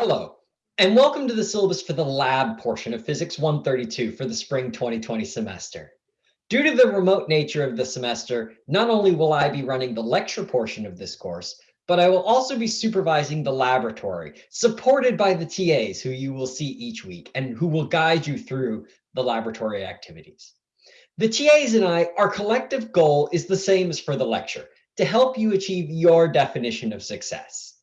Hello, and welcome to the syllabus for the lab portion of Physics 132 for the spring 2020 semester. Due to the remote nature of the semester, not only will I be running the lecture portion of this course, but I will also be supervising the laboratory, supported by the TAs who you will see each week and who will guide you through the laboratory activities. The TAs and I, our collective goal is the same as for the lecture, to help you achieve your definition of success.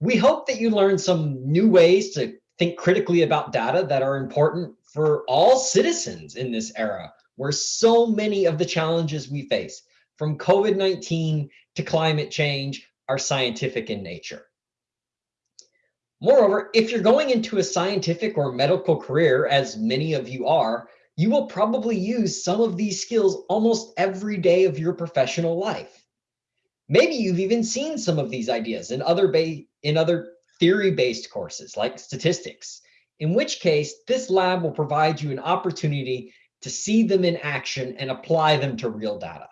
We hope that you learn some new ways to think critically about data that are important for all citizens in this era, where so many of the challenges we face, from COVID-19 to climate change, are scientific in nature. Moreover, if you're going into a scientific or medical career, as many of you are, you will probably use some of these skills almost every day of your professional life. Maybe you've even seen some of these ideas in other, in other theory-based courses like statistics, in which case this lab will provide you an opportunity to see them in action and apply them to real data.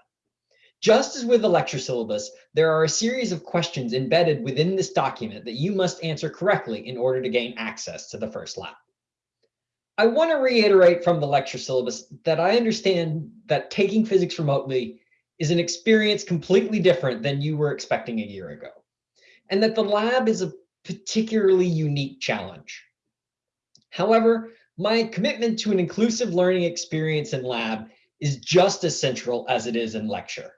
Just as with the lecture syllabus, there are a series of questions embedded within this document that you must answer correctly in order to gain access to the first lab. I want to reiterate from the lecture syllabus that I understand that taking physics remotely is an experience completely different than you were expecting a year ago, and that the lab is a particularly unique challenge. However, my commitment to an inclusive learning experience in lab is just as central as it is in lecture.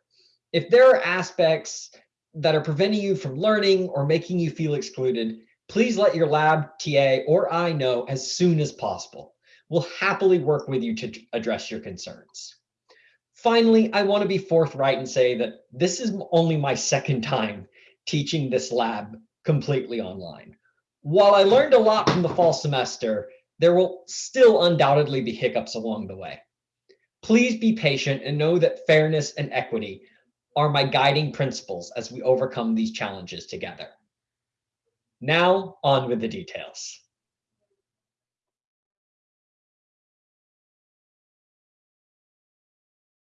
If there are aspects that are preventing you from learning or making you feel excluded, please let your lab TA or I know as soon as possible. We'll happily work with you to address your concerns. Finally, I want to be forthright and say that this is only my second time teaching this lab completely online. While I learned a lot from the fall semester, there will still undoubtedly be hiccups along the way. Please be patient and know that fairness and equity are my guiding principles as we overcome these challenges together. Now on with the details.